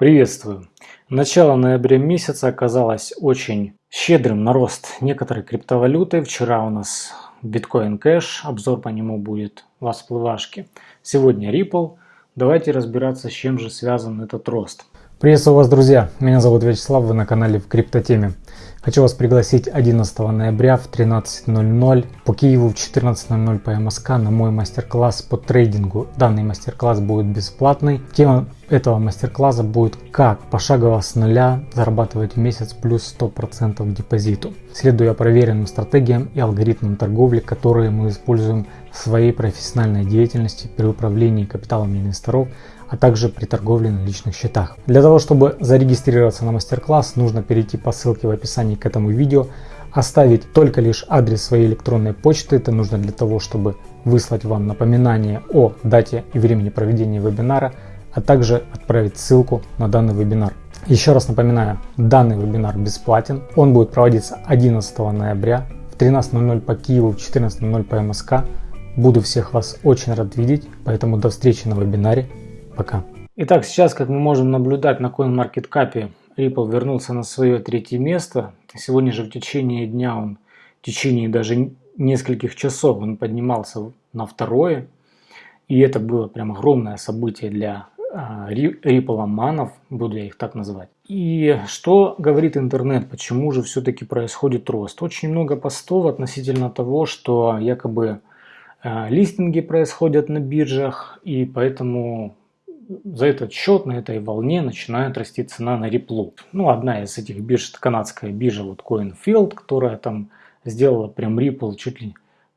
Приветствую! Начало ноября месяца оказалось очень щедрым на рост некоторой криптовалюты. Вчера у нас биткоин кэш, обзор по нему будет в всплывашке. Сегодня Ripple. Давайте разбираться, с чем же связан этот рост. Приветствую вас, друзья! Меня зовут Вячеслав, вы на канале в Криптотеме. Хочу вас пригласить 11 ноября в 13.00 по Киеву в 14.00 по МСК на мой мастер-класс по трейдингу. Данный мастер-класс будет бесплатный. Тема этого мастер-класса будет как пошагово с нуля зарабатывать в месяц плюс 100% депозиту, следуя проверенным стратегиям и алгоритмам торговли, которые мы используем в своей профессиональной деятельности при управлении капиталом инвесторов, а также при торговле на личных счетах. Для того, чтобы зарегистрироваться на мастер-класс, нужно перейти по ссылке в описании к этому видео, оставить только лишь адрес своей электронной почты. Это нужно для того, чтобы выслать вам напоминание о дате и времени проведения вебинара, а также отправить ссылку на данный вебинар. Еще раз напоминаю, данный вебинар бесплатен. Он будет проводиться 11 ноября в 13.00 по Киеву, в 14.00 по МСК. Буду всех вас очень рад видеть, поэтому до встречи на вебинаре. Пока. Итак, сейчас, как мы можем наблюдать на CoinMarketCap, Ripple вернулся на свое третье место. Сегодня же в течение дня он, в течение даже нескольких часов он поднимался на второе. И это было прям огромное событие для а, Ripple манов, буду я их так называть. И что говорит интернет, почему же все-таки происходит рост? Очень много постов относительно того, что якобы а, листинги происходят на биржах, и поэтому за этот счет на этой волне начинает расти цена на реплу. Ну, одна из этих бирж, канадская биржа, вот CoinField, которая там сделала прям Ripple чуть ли,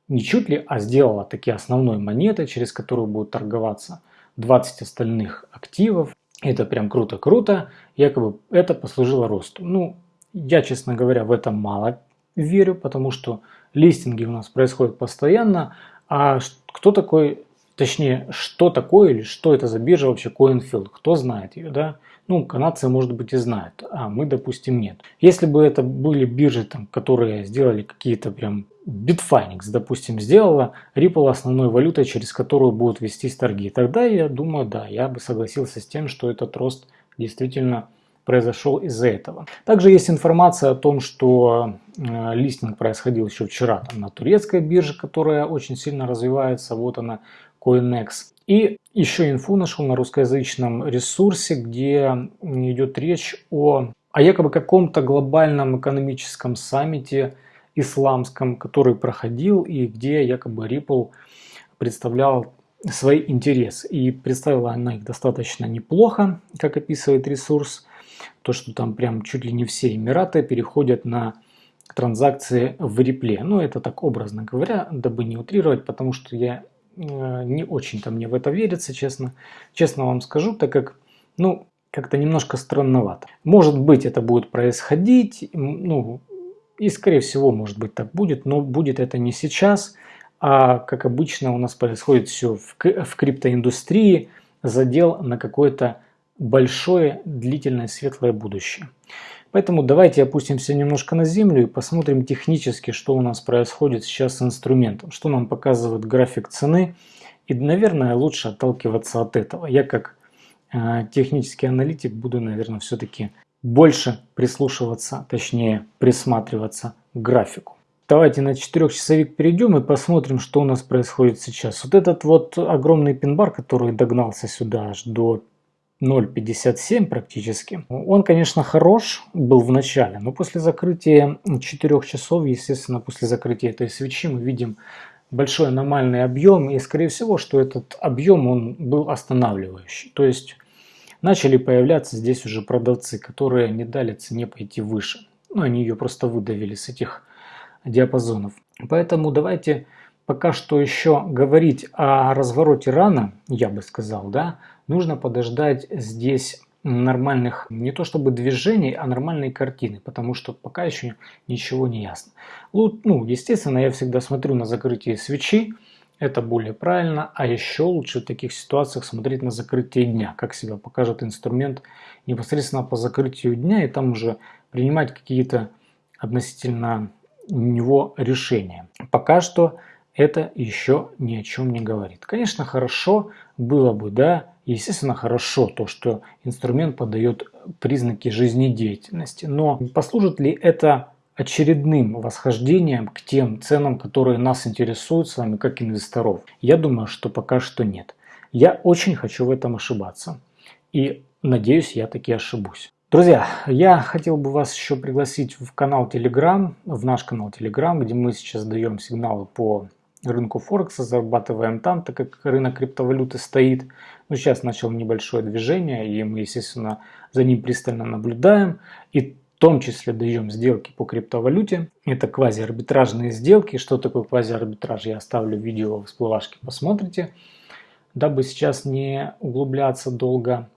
не чуть ли, а сделала такие основной монетой, через которую будут торговаться 20 остальных активов. Это прям круто-круто. Якобы это послужило росту. Ну, я, честно говоря, в этом мало верю, потому что листинги у нас происходят постоянно. А кто такой Точнее, что такое или что это за биржа вообще CoinField? Кто знает ее, да? Ну, канадцы, может быть, и знают, а мы, допустим, нет. Если бы это были биржи, там, которые сделали какие-то прям... Bitfinex, допустим, сделала Ripple основной валютой, через которую будут вестись торги, тогда я думаю, да, я бы согласился с тем, что этот рост действительно произошел из-за этого. Также есть информация о том, что э, листинг происходил еще вчера там, на турецкой бирже, которая очень сильно развивается. Вот она, CoinEx. И еще инфу нашел на русскоязычном ресурсе, где идет речь о, о якобы каком-то глобальном экономическом саммите исламском, который проходил и где якобы Ripple представлял свои интересы. И представила она их достаточно неплохо, как описывает ресурс. То, что там прям чуть ли не все Эмираты переходят на транзакции в репле. Ну, это так образно говоря, дабы не утрировать, потому что я Э, не очень-то мне в это верится, честно. Честно вам скажу, так как, ну, как-то немножко странновато. Может быть, это будет происходить, ну, и скорее всего, может быть, так будет, но будет это не сейчас, а как обычно у нас происходит все в, в криптоиндустрии, задел на какое-то большое, длительное, светлое будущее. Поэтому давайте опустимся немножко на землю и посмотрим технически, что у нас происходит сейчас с инструментом, что нам показывает график цены. И, наверное, лучше отталкиваться от этого. Я как э, технический аналитик буду, наверное, все-таки больше прислушиваться, точнее присматриваться к графику. Давайте на 4-часовик перейдем и посмотрим, что у нас происходит сейчас. Вот этот вот огромный пин-бар, который догнался сюда аж до 0,57 практически. Он, конечно, хорош был в начале, но после закрытия 4 часов, естественно, после закрытия этой свечи мы видим большой аномальный объем, и скорее всего, что этот объем он был останавливающий. То есть начали появляться здесь уже продавцы, которые не дали цене пойти выше. Ну, они ее просто выдавили с этих диапазонов. Поэтому давайте пока что еще говорить о развороте рано, я бы сказал, да, нужно подождать здесь нормальных, не то чтобы движений, а нормальной картины, потому что пока еще ничего не ясно. Ну, естественно, я всегда смотрю на закрытие свечи, это более правильно, а еще лучше в таких ситуациях смотреть на закрытие дня, как себя покажет инструмент непосредственно по закрытию дня, и там уже принимать какие-то относительно него решения. Пока что это еще ни о чем не говорит. Конечно, хорошо было бы, да, естественно, хорошо то, что инструмент подает признаки жизнедеятельности, но послужит ли это очередным восхождением к тем ценам, которые нас интересуют с вами как инвесторов? Я думаю, что пока что нет. Я очень хочу в этом ошибаться. И надеюсь, я таки ошибусь. Друзья, я хотел бы вас еще пригласить в канал Telegram, в наш канал Telegram, где мы сейчас даем сигналы по рынку Форекса, зарабатываем там, так как рынок криптовалюты стоит. Ну, сейчас начал небольшое движение, и мы, естественно, за ним пристально наблюдаем. И в том числе даем сделки по криптовалюте. Это квазиарбитражные сделки. Что такое квазиарбитраж, я оставлю видео в всплывашке, посмотрите. Дабы сейчас не углубляться долго.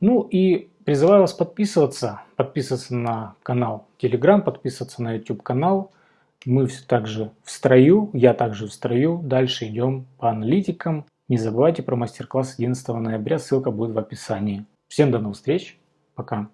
Ну и Призываю вас подписываться, подписываться на канал Telegram, подписываться на YouTube канал. Мы все также в строю, я также в строю. Дальше идем по аналитикам. Не забывайте про мастер-класс 11 ноября, ссылка будет в описании. Всем до новых встреч, пока.